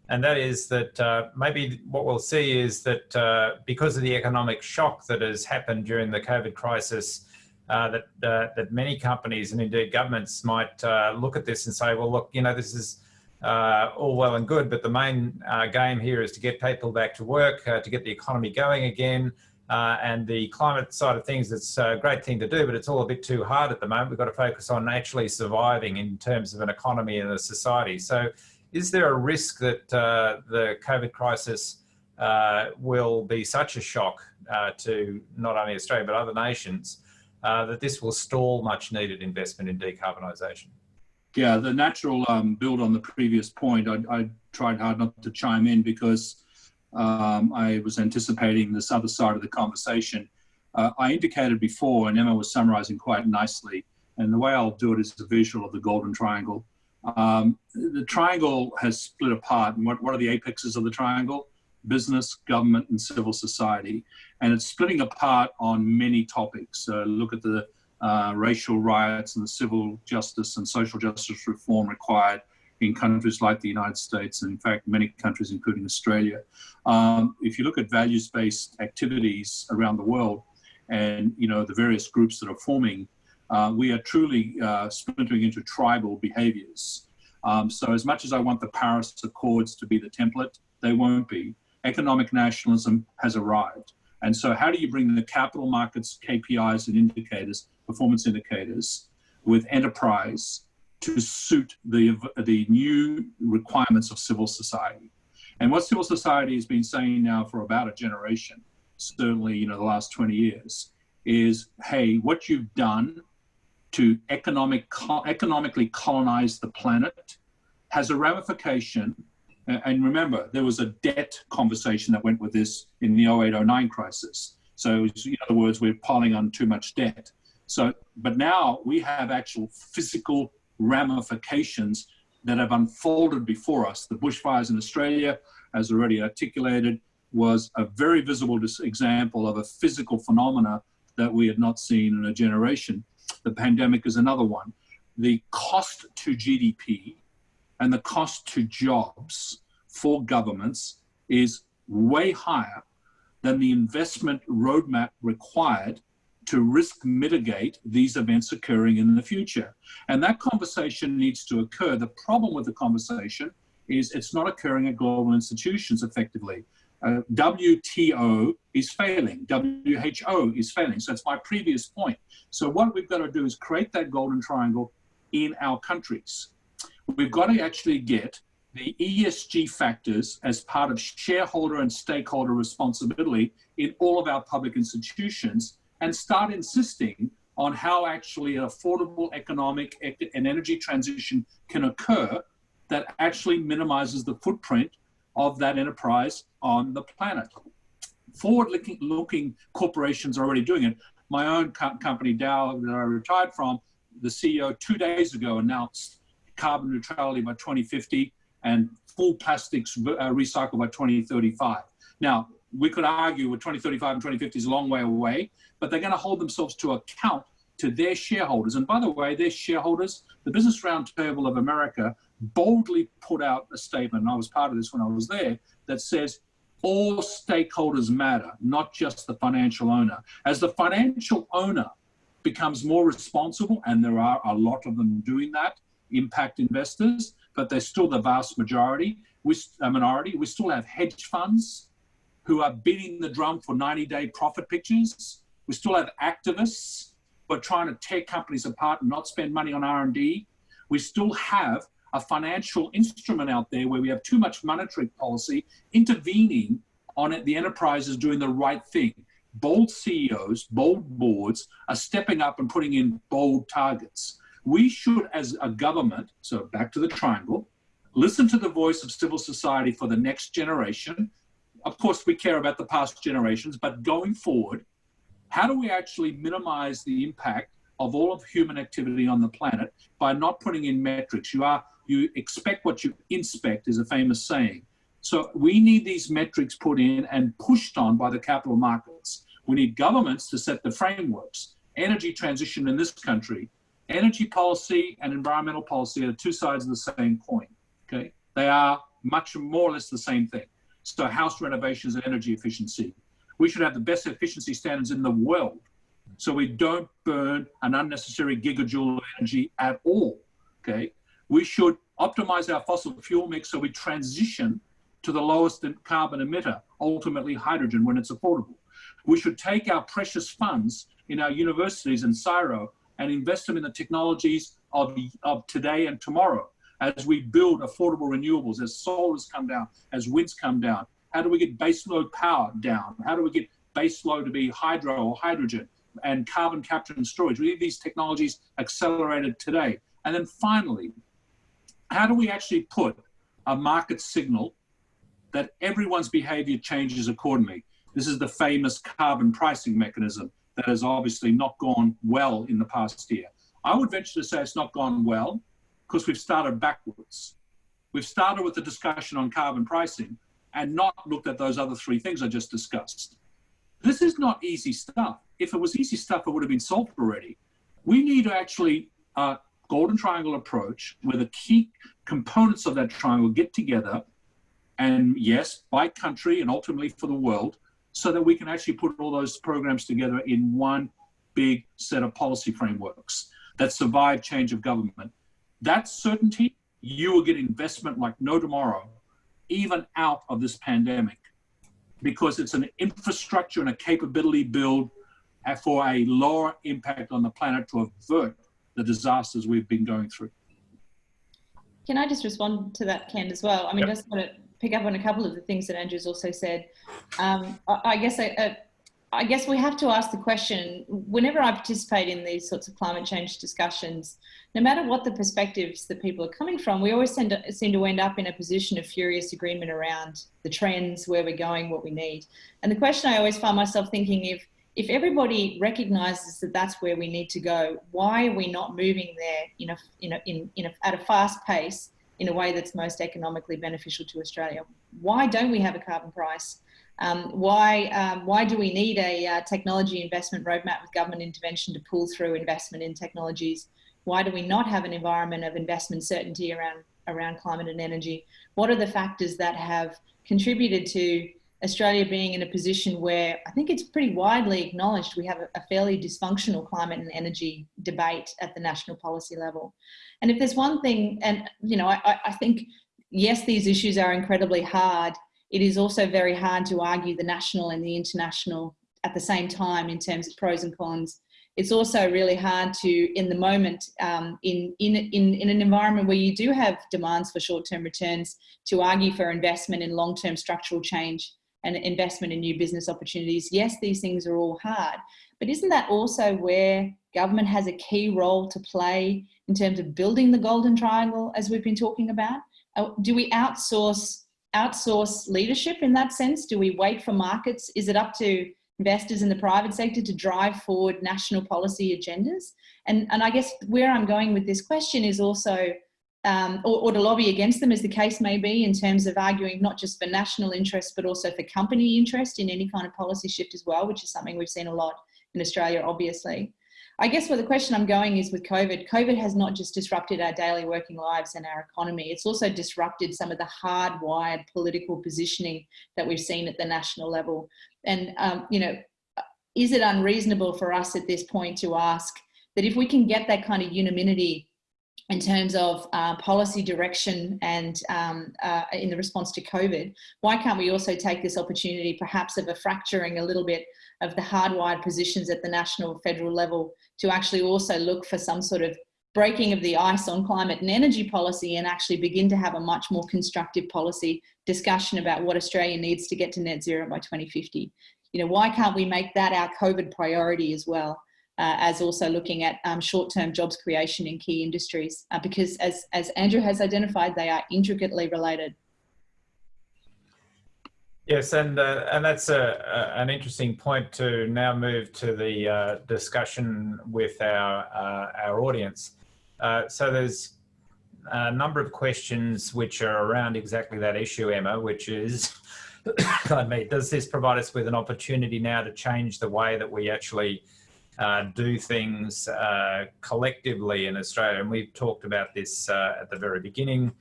and that is that uh, maybe what we'll see is that uh, because of the economic shock that has happened during the COVID crisis, uh, that that many companies and indeed governments might look at this and say, well, look, you know, this is all well and good, but the main game here is to get people back to work, to get the economy going again. Uh, and the climate side of things, it's a great thing to do, but it's all a bit too hard at the moment. We've got to focus on actually surviving in terms of an economy and a society. So is there a risk that uh, the COVID crisis uh, will be such a shock uh, to not only Australia, but other nations, uh, that this will stall much needed investment in decarbonisation? Yeah, the natural um, build on the previous point, I, I tried hard not to chime in because um, I was anticipating this other side of the conversation. Uh, I indicated before, and Emma was summarizing quite nicely, and the way I'll do it is a visual of the golden triangle. Um, the triangle has split apart, and what, what are the apexes of the triangle? Business, government, and civil society. And it's splitting apart on many topics. Uh, look at the uh, racial riots and the civil justice and social justice reform required in countries like the United States, and in fact, many countries, including Australia. Um, if you look at values-based activities around the world, and you know the various groups that are forming, uh, we are truly uh, splintering into tribal behaviors. Um, so as much as I want the Paris Accords to be the template, they won't be. Economic nationalism has arrived. And so how do you bring the capital markets KPIs and indicators, performance indicators, with enterprise to suit the, the new requirements of civil society. And what civil society has been saying now for about a generation, certainly, you know, the last 20 years, is, hey, what you've done to economic, economically colonize the planet has a ramification. And remember, there was a debt conversation that went with this in the 0809 crisis. So, in other words, we're piling on too much debt. So, but now we have actual physical ramifications that have unfolded before us. The bushfires in Australia, as already articulated, was a very visible example of a physical phenomena that we had not seen in a generation. The pandemic is another one. The cost to GDP and the cost to jobs for governments is way higher than the investment roadmap required to risk mitigate these events occurring in the future. And that conversation needs to occur. The problem with the conversation is it's not occurring at global institutions effectively. Uh, WTO is failing, WHO is failing. So it's my previous point. So what we've got to do is create that golden triangle in our countries. We've got to actually get the ESG factors as part of shareholder and stakeholder responsibility in all of our public institutions and start insisting on how actually an affordable economic and energy transition can occur that actually minimizes the footprint of that enterprise on the planet. Forward-looking looking corporations are already doing it. My own co company, Dow, that I retired from, the CEO two days ago announced carbon neutrality by 2050 and full plastics uh, recycled by 2035. Now, we could argue with 2035 and 2050 is a long way away, but they're going to hold themselves to account to their shareholders. And by the way, their shareholders, the Business Roundtable of America, boldly put out a statement, and I was part of this when I was there, that says all stakeholders matter, not just the financial owner. As the financial owner becomes more responsible, and there are a lot of them doing that, impact investors, but they're still the vast majority, we, a minority. We still have hedge funds who are beating the drum for 90-day profit pictures. We still have activists who are trying to tear companies apart and not spend money on R&D. We still have a financial instrument out there where we have too much monetary policy intervening on it, the enterprises doing the right thing. Bold CEOs, bold boards are stepping up and putting in bold targets. We should, as a government, so back to the triangle, listen to the voice of civil society for the next generation. Of course, we care about the past generations, but going forward, how do we actually minimize the impact of all of human activity on the planet by not putting in metrics? You are you expect what you inspect is a famous saying. So we need these metrics put in and pushed on by the capital markets. We need governments to set the frameworks. Energy transition in this country, energy policy and environmental policy are two sides of the same coin. Okay, they are much more or less the same thing. So house renovations and energy efficiency. We should have the best efficiency standards in the world so we don't burn an unnecessary gigajoule of energy at all. Okay, we should optimize our fossil fuel mix so we transition to the lowest carbon emitter, ultimately hydrogen when it's affordable. We should take our precious funds in our universities and CSIRO and invest them in the technologies of, of today and tomorrow as we build affordable renewables, as solars come down, as winds come down. How do we get baseload power down? How do we get baseload to be hydro or hydrogen and carbon capture and storage? We need these technologies accelerated today. And then finally, how do we actually put a market signal that everyone's behavior changes accordingly? This is the famous carbon pricing mechanism that has obviously not gone well in the past year. I would venture to say it's not gone well because we've started backwards. We've started with the discussion on carbon pricing and not looked at those other three things I just discussed. This is not easy stuff. If it was easy stuff, it would have been solved already. We need to actually a golden triangle approach where the key components of that triangle get together and yes, by country and ultimately for the world, so that we can actually put all those programs together in one big set of policy frameworks that survive change of government. That certainty, you will get investment like no tomorrow, even out of this pandemic, because it's an infrastructure and a capability build for a lower impact on the planet to avert the disasters we've been going through. Can I just respond to that, Ken, as well? I mean, yep. just want to pick up on a couple of the things that Andrew's also said. Um, I, I, guess I, I guess we have to ask the question, whenever I participate in these sorts of climate change discussions, no matter what the perspectives that people are coming from, we always seem to end up in a position of furious agreement around the trends, where we're going, what we need. And the question I always find myself thinking, if, if everybody recognizes that that's where we need to go, why are we not moving there in a, in a, in, in a, at a fast pace in a way that's most economically beneficial to Australia? Why don't we have a carbon price? Um, why, um, why do we need a uh, technology investment roadmap with government intervention to pull through investment in technologies? Why do we not have an environment of investment certainty around, around climate and energy? What are the factors that have contributed to Australia being in a position where I think it's pretty widely acknowledged we have a, fairly dysfunctional climate and energy debate at the national policy level. And if there's one thing, and you know, I, I think, yes, these issues are incredibly hard it is also very hard to argue the national and the international at the same time in terms of pros and cons. It's also really hard to, in the moment, um, in, in, in, in an environment where you do have demands for short-term returns, to argue for investment in long-term structural change and investment in new business opportunities. Yes, these things are all hard, but isn't that also where government has a key role to play in terms of building the golden triangle, as we've been talking about? Uh, do we outsource outsource leadership in that sense? Do we wait for markets? Is it up to investors in the private sector to drive forward national policy agendas? And, and I guess where I'm going with this question is also, um, or, or, to lobby against them as the case may be in terms of arguing not just for national interest, but also for company interest in any kind of policy shift as well, which is something we've seen a lot in Australia, obviously. I guess where the question I'm going is with COVID, COVID has not just disrupted our daily working lives and our economy, it's also disrupted some of the hardwired political positioning that we've seen at the national level. And, um, you know, is it unreasonable for us at this point to ask that if we can get that kind of unanimity in terms of uh, policy direction and um, uh, in the response to COVID, why can't we also take this opportunity perhaps of a fracturing a little bit of the hardwired positions at the national federal level to actually also look for some sort of breaking of the ice on climate and energy policy and actually begin to have a much more constructive policy discussion about what Australia needs to get to net zero by 2050. You know, why can't we make that our COVID priority as well? Uh, as also looking at um, short-term jobs creation in key industries, uh, because as, as Andrew has identified, they are intricately related. Yes, and uh, and that's a, a, an interesting point to now move to the uh, discussion with our uh, our audience. Uh, so there's a number of questions which are around exactly that issue, Emma, which is, pardon me, does this provide us with an opportunity now to change the way that we actually uh, do things uh, collectively in Australia? And we've talked about this at the very beginning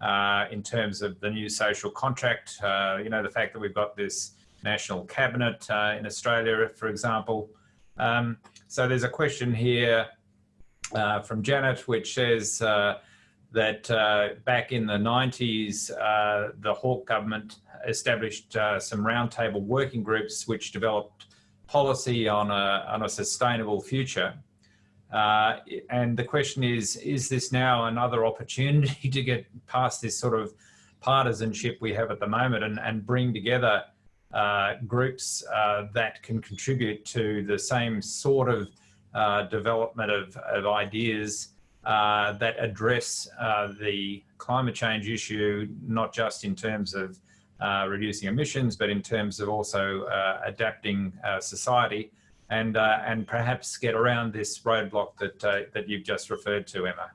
uh, in terms of the new social contract. Uh, you know, the fact that we've got this national cabinet uh, in Australia, for example. Um, so there's a question here uh, from Janet, which says uh, that uh, back in the 90s, the Hawke government established some roundtable working groups which developed policy on a, on a sustainable future. Uh, and the question is, is this now another opportunity to get past this sort of partisanship we have at the moment and, and bring together uh, groups uh, that can contribute to the same sort of uh, development of, of ideas uh, that address uh, the climate change issue, not just in terms of reducing emissions, but in terms of also adapting society and uh, and perhaps get around this roadblock that uh, that you've just referred to, Emma?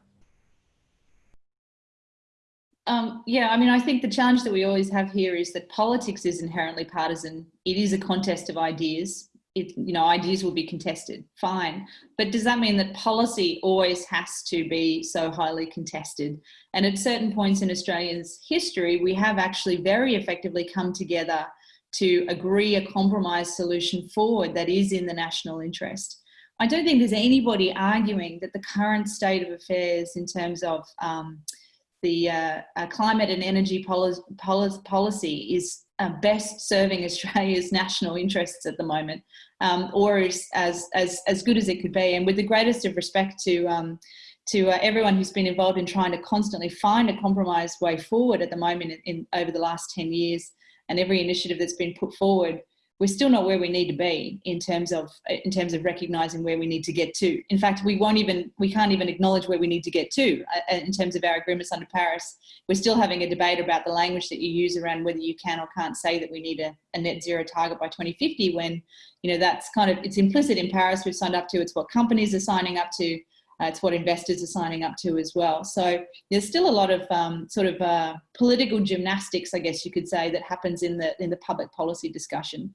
Um, yeah, I mean, I think the challenge that we always have here is that politics is inherently partisan. It is a contest of ideas. It, you know, ideas will be contested, fine. But does that mean that policy always has to be so highly contested? And at certain points in Australia's history, we have actually very effectively come together to agree a compromise solution forward that is in the national interest. I don't think there's anybody arguing that the current state of affairs in terms of um, the uh, uh, climate and energy policy, policy is uh, best serving Australia's national interests at the moment, um, or is as, as, as good as it could be. And with the greatest of respect to, um, to uh, everyone who's been involved in trying to constantly find a compromised way forward at the moment in, in, over the last 10 years, and every initiative that's been put forward, we're still not where we need to be in terms of in terms of recognizing where we need to get to. In fact we won't even we can't even acknowledge where we need to get to uh, in terms of our agreements under paris. We're still having a debate about the language that you use around whether you can or can't say that we need a, a net zero target by 2050 when you know that's kind of it's implicit in paris. We've signed up to it's what companies are signing up to uh, it's what investors are signing up to as well. So there's still a lot of um, sort of uh, political gymnastics, I guess you could say, that happens in the in the public policy discussion.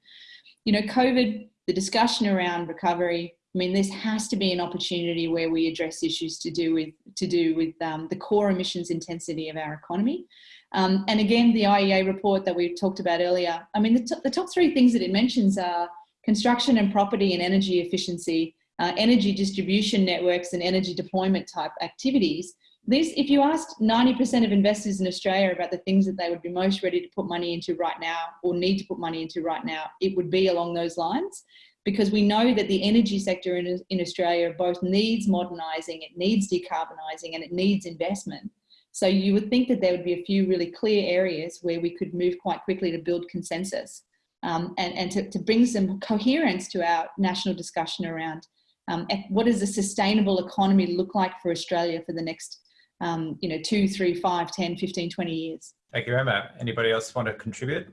You know, COVID, the discussion around recovery. I mean, this has to be an opportunity where we address issues to do with to do with um, the core emissions intensity of our economy. Um, and again, the IEA report that we talked about earlier. I mean, the, the top three things that it mentions are construction and property and energy efficiency uh, energy distribution networks and energy deployment type activities. This, if you asked 90% of investors in Australia about the things that they would be most ready to put money into right now or need to put money into right now, it would be along those lines because we know that the energy sector in, in Australia both needs modernising, it needs decarbonising and it needs investment. So you would think that there would be a few really clear areas where we could move quite quickly to build consensus um, and, and to, to bring some coherence to our national discussion around um, what does a sustainable economy look like for Australia for the next, um, you know, two, three, five, 10, 15, 20 years? Thank you, Emma. Anybody else want to contribute?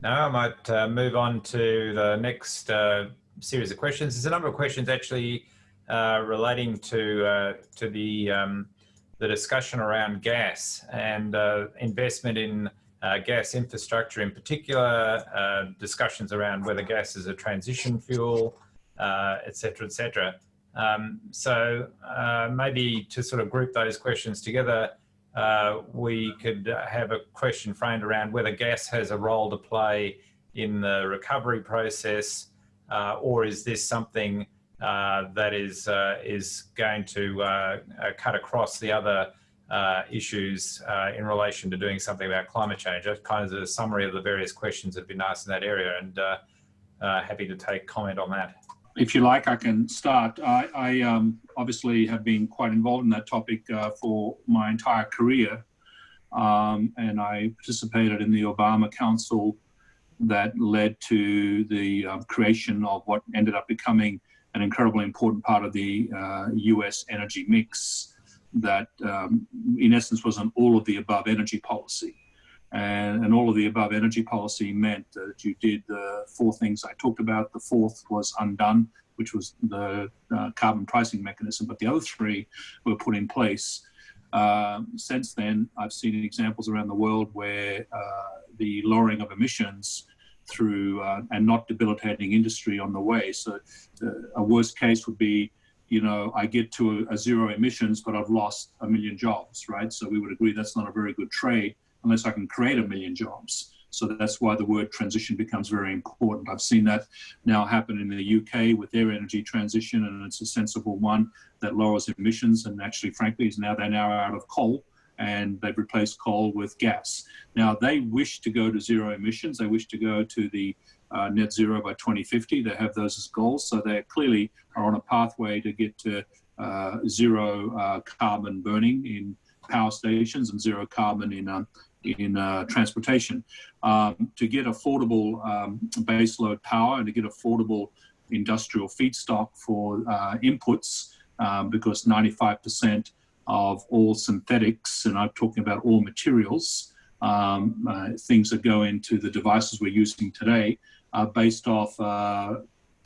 Now I might uh, move on to the next uh, series of questions. There's a number of questions actually uh, relating to uh, to the um, the discussion around gas and uh, investment in uh, gas infrastructure in particular, uh, discussions around whether gas is a transition fuel, uh, et cetera, et cetera. Um, so uh, maybe to sort of group those questions together, uh, we could have a question framed around whether gas has a role to play in the recovery process, uh, or is this something that is is going to cut across the other uh, issues uh, in relation to doing something about climate change. That's kind of a summary of the various questions that have been asked in that area and uh, uh happy to take comment on that. If you like, I can start. I, I um, obviously have been quite involved in that topic uh, for my entire career. Um, and I participated in the Obama Council that led to the um, creation of what ended up becoming an incredibly important part of the US uh, energy mix that um, in essence was an all of the above energy policy. And, and, all of the above energy policy meant that you did the four things I talked about. The fourth was undone, which was the uh, carbon pricing mechanism, but the other three were put in place. Um, since then, I've seen examples around the world where uh, the lowering of emissions through uh, and not debilitating industry on the way. So uh, a worst case would be you know, I get to a, a, zero emissions, but I've lost a million jobs, right? So we would agree that's not a very good trade unless I can create a million jobs. So that's why the word transition becomes very important. I've seen that now happen in the UK with their energy transition, and it's a sensible one that lowers emissions. And actually, frankly, is now they're now out of coal and they've replaced coal with gas. Now they wish to go to zero emissions. They wish to go to the uh, net zero by 2050. They have those as goals, so they clearly are on a pathway to get to uh, zero uh, carbon burning in power stations and zero carbon in um, in uh, transportation. Um, to get affordable um, baseload power and to get affordable industrial feedstock for uh, inputs, um, because 95% of all synthetics, and I'm talking about all materials, um, uh, things that go into the devices we're using today, based off uh,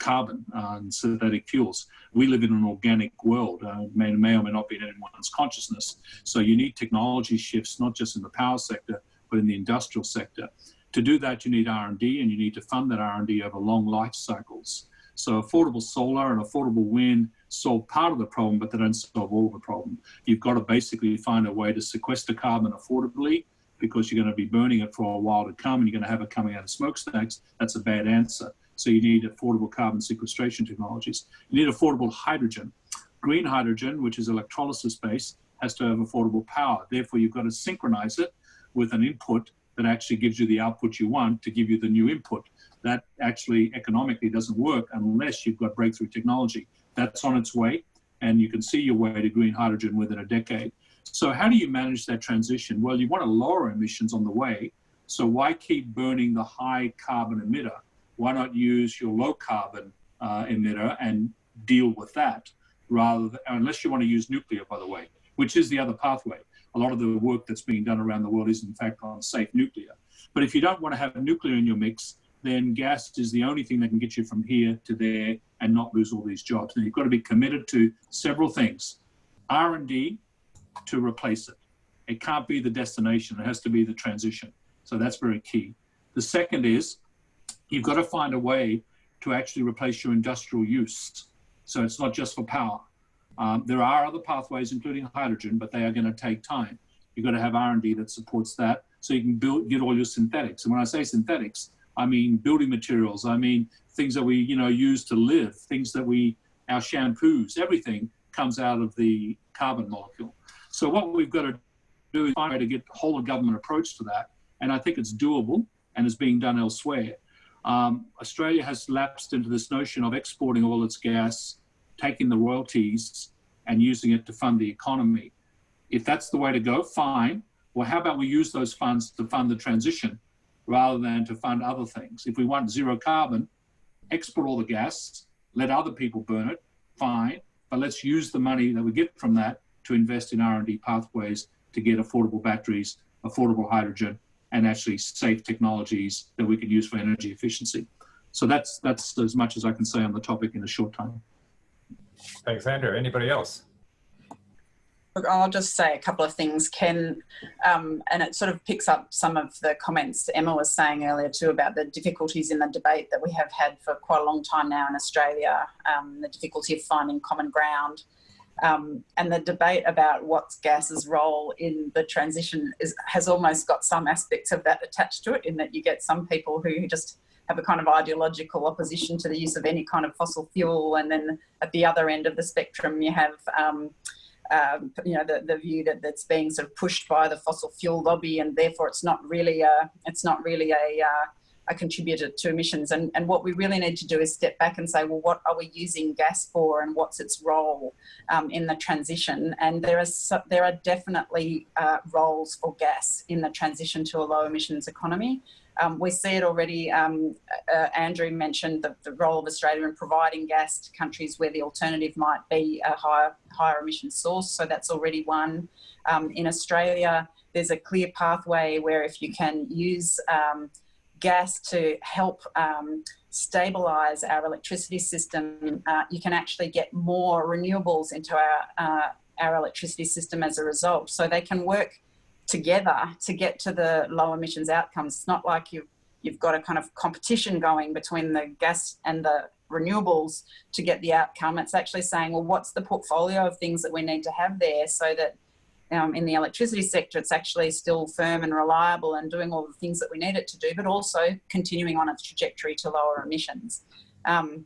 carbon and synthetic fuels. We live in an organic world, uh, may, may or may not be in anyone's consciousness. So you need technology shifts, not just in the power sector, but in the industrial sector. To do that, you need R&D and you need to fund that R&D over long life cycles. So affordable solar and affordable wind solve part of the problem, but they don't solve all of the problem. You've got to basically find a way to sequester carbon affordably because you're going to be burning it for a while to come and you're going to have it coming out of smokestacks, that's a bad answer. So you need affordable carbon sequestration technologies. You need affordable hydrogen. Green hydrogen, which is electrolysis based, has to have affordable power. Therefore, you've got to synchronize it with an input that actually gives you the output you want to give you the new input. That actually economically doesn't work unless you've got breakthrough technology. That's on its way, and you can see your way to green hydrogen within a decade. So how do you manage that transition? Well, you want to lower emissions on the way. So why keep burning the high carbon emitter? Why not use your low carbon uh, emitter and deal with that rather than, unless you want to use nuclear, by the way, which is the other pathway. A lot of the work that's being done around the world is in fact on safe nuclear. But if you don't want to have nuclear in your mix, then gas is the only thing that can get you from here to there and not lose all these jobs. Now you've got to be committed to several things. R&D to replace it. It can't be the destination, it has to be the transition. So that's very key. The second is you've got to find a way to actually replace your industrial use. So it's not just for power. Um, there are other pathways, including hydrogen, but they are going to take time. You've got to have R&D that supports that so you can build, get all your synthetics. And when I say synthetics, I mean building materials. I mean things that we, you know, use to live, things that we, our shampoos, everything comes out of the carbon molecule. So what we've got to do is find a way to get the whole of government approach to that. And I think it's doable and is being done elsewhere. Um, Australia has lapsed into this notion of exporting all its gas, taking the royalties and using it to fund the economy. If that's the way to go, fine. Well, how about we use those funds to fund the transition rather than to fund other things? If we want zero carbon, export all the gas, let other people burn it, fine. But let's use the money that we get from that to invest in R&D pathways to get affordable batteries, affordable hydrogen, and actually safe technologies that we can use for energy efficiency. So that's that's as much as I can say on the topic in a short time. Thanks, Andrew. Anybody else? Look, I'll just say a couple of things, Ken, um, and it sort of picks up some of the comments Emma was saying earlier too about the difficulties in the debate that we have had for quite a long time now in Australia, um, the difficulty of finding common ground. Um, and the debate about what's gas's role in the transition is, has almost got some aspects of that attached to it in that you get some people who just have a kind of ideological opposition to the use of any kind of fossil fuel. And then at the other end of the spectrum, you have, um, um, you know, the, the view that that's being sort of pushed by the fossil fuel lobby and therefore it's not really a, it's not really a, uh, a contributor to emissions. And, and what we really need to do is step back and say, well, what are we using gas for and what's its role um, in the transition? And there are, so, there are definitely uh, roles for gas in the transition to a low emissions economy. Um, we see it already, um, uh, Andrew mentioned the, the, role of Australia in providing gas to countries where the alternative might be a higher, higher emission source. So that's already one. Um, in Australia, there's a clear pathway where if you can use um, gas to help um, stabilize our electricity system, uh, you can actually get more renewables into our, uh, our electricity system as a result. So they can work together to get to the low emissions outcomes. It's not like you've, you've got a kind of competition going between the gas and the renewables to get the outcome. It's actually saying, well, what's the portfolio of things that we need to have there so that um, in the electricity sector, it's actually still firm and reliable and doing all the things that we need it to do, but also continuing on its trajectory to lower emissions. Um,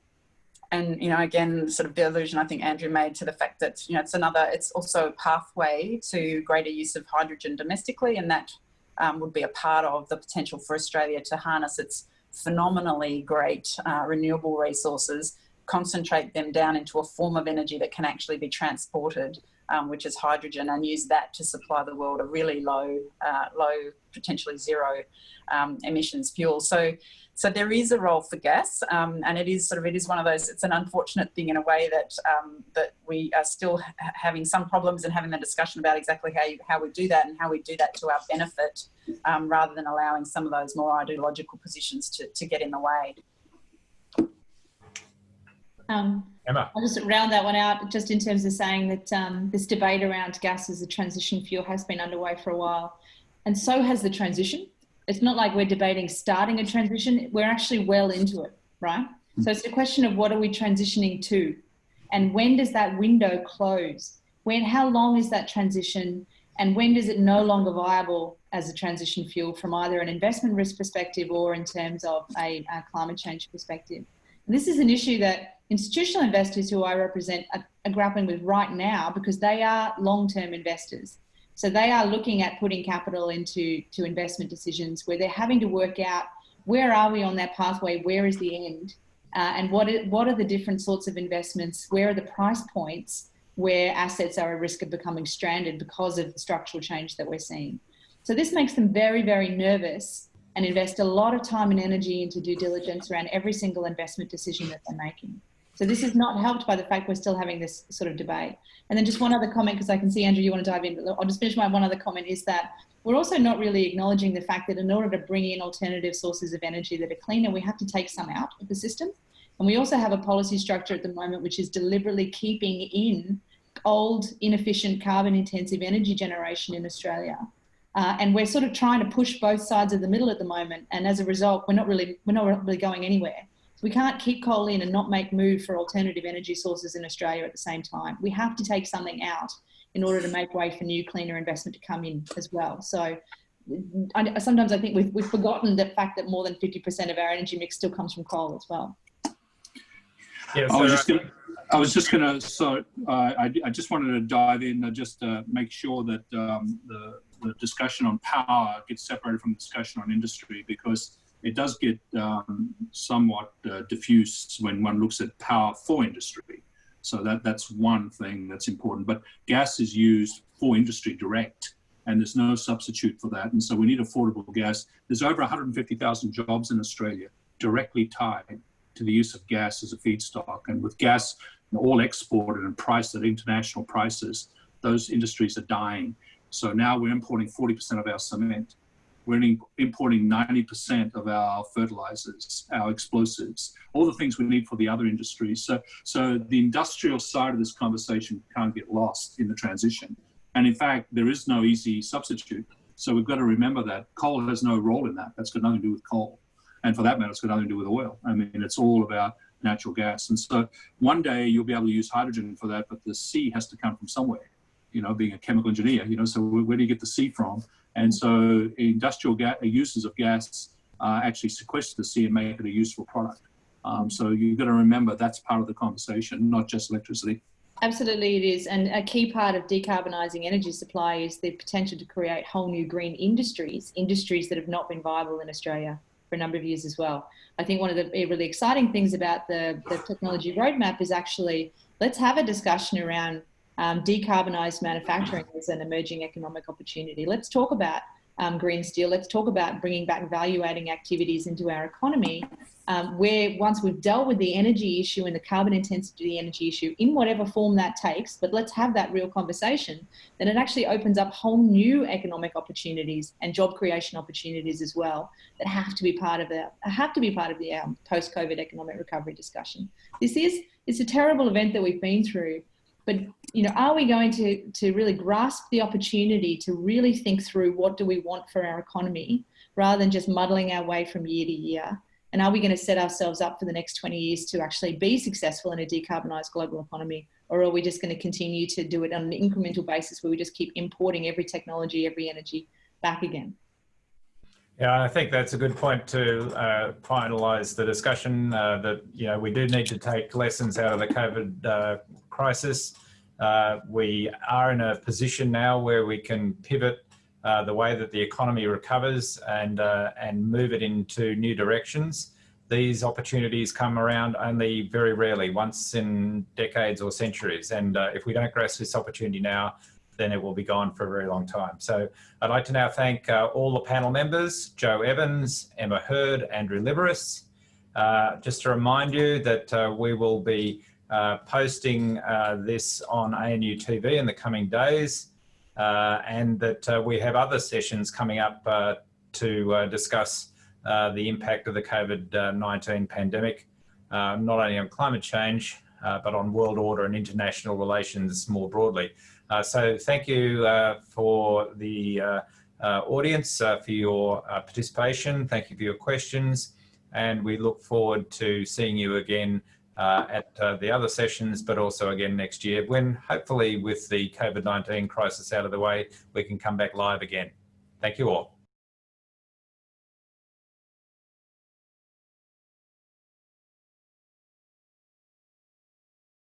and, you know, again, sort of the allusion I think Andrew made to the fact that, you know, it's another, it's also a pathway to greater use of hydrogen domestically, and that um, would be a part of the potential for Australia to harness its phenomenally great uh, renewable resources, concentrate them down into a form of energy that can actually be transported um, which is hydrogen, and use that to supply the world a really low, uh, low, potentially zero um, emissions fuel. So, so there is a role for gas, um, and it is sort of it is one of those. It's an unfortunate thing in a way that um, that we are still ha having some problems and having the discussion about exactly how you, how we do that and how we do that to our benefit, um, rather than allowing some of those more ideological positions to to get in the way. Um, Emma. I'll just round that one out just in terms of saying that um, this debate around gas as a transition fuel has been underway for a while. And so has the transition. It's not like we're debating starting a transition, we're actually well into it, right? Mm. So it's a question of what are we transitioning to? And when does that window close? When, how long is that transition? And when does it no longer viable as a transition fuel from either an investment risk perspective or in terms of a, a climate change perspective? This is an issue that institutional investors who I represent are, are grappling with right now because they are long-term investors. So they are looking at putting capital into to investment decisions where they're having to work out where are we on that pathway, where is the end, uh, and what, is, what are the different sorts of investments, where are the price points where assets are at risk of becoming stranded because of the structural change that we're seeing. So this makes them very, very nervous and invest a lot of time and energy into due diligence around every single investment decision that they're making. So this is not helped by the fact we're still having this sort of debate. And then just one other comment, because I can see, Andrew, you want to dive in. but I'll just finish my one other comment is that we're also not really acknowledging the fact that in order to bring in alternative sources of energy that are cleaner, we have to take some out of the system. And we also have a policy structure at the moment which is deliberately keeping in old, inefficient, carbon intensive energy generation in Australia. Uh, and we're sort of trying to push both sides of the middle at the moment. And as a result, we're not really, we're not really going anywhere. So we can't keep coal in and not make move for alternative energy sources in Australia at the same time. We have to take something out in order to make way for new cleaner investment to come in as well. So I, sometimes I think we've, we've forgotten the fact that more than 50% of our energy mix still comes from coal as well. Yeah, so I was just gonna, I was just gonna, so uh, I, I just wanted to dive in and just uh, make sure that um, the, the discussion on power gets separated from the discussion on industry because it does get um, somewhat uh, diffuse when one looks at power for industry. So that, that's one thing that's important. But gas is used for industry direct, and there's no substitute for that. And so we need affordable gas. There's over 150,000 jobs in Australia directly tied to the use of gas as a feedstock. And with gas all exported and priced at international prices, those industries are dying. So now we're importing 40% of our cement we're importing 90% of our fertilizers, our explosives, all the things we need for the other industries. So, so the industrial side of this conversation can't get lost in the transition. And in fact, there is no easy substitute. So we've got to remember that coal has no role in that. That's got nothing to do with coal. And for that matter, it's got nothing to do with oil. I mean, it's all about natural gas. And so one day you'll be able to use hydrogen for that, but the C has to come from somewhere, you know, being a chemical engineer, you know, so where do you get the C from? And so industrial uses of gas uh, actually sequester the C and make it a useful product. Um, so you've got to remember that's part of the conversation, not just electricity. Absolutely, it is. And a key part of decarbonising energy supply is the potential to create whole new green industries, industries that have not been viable in Australia for a number of years as well. I think one of the really exciting things about the, the technology roadmap is actually let's have a discussion around um, decarbonised manufacturing is an emerging economic opportunity. Let's talk about um, green steel. Let's talk about bringing back value-adding activities into our economy, um, where once we've dealt with the energy issue and the carbon intensity of the energy issue, in whatever form that takes, but let's have that real conversation, then it actually opens up whole new economic opportunities and job creation opportunities as well that have to be part of the have to be part of the um, post-COVID economic recovery discussion. This is it's a terrible event that we've been through, but you know, are we going to, to really grasp the opportunity to really think through what do we want for our economy rather than just muddling our way from year to year? And are we going to set ourselves up for the next 20 years to actually be successful in a decarbonised global economy? Or are we just going to continue to do it on an incremental basis where we just keep importing every technology, every energy back again? Yeah, I think that's a good point to uh, finalise the discussion. Uh, that you know we do need to take lessons out of the COVID uh, crisis. Uh, we are in a position now where we can pivot uh, the way that the economy recovers and uh, and move it into new directions. These opportunities come around only very rarely, once in decades or centuries. And if we don't grasp this opportunity now, then it will be gone for a very long time. So I'd like to now thank uh, all the panel members, Jo Evans, Emma Herd, Andrew Liveris. Uh, just to remind you that uh, we will be uh, posting uh, this on ANU TV in the coming days uh, and that we have other sessions coming up to discuss the impact of the COVID-19 pandemic, not only on climate change, but on world order and international relations more broadly. Uh, so thank you uh, for the uh, audience for your participation. Thank you for your questions. And we look forward to seeing you again uh, at uh, the other sessions, but also again next year when hopefully with the COVID-19 crisis out of the way, we can come back live again. Thank you all.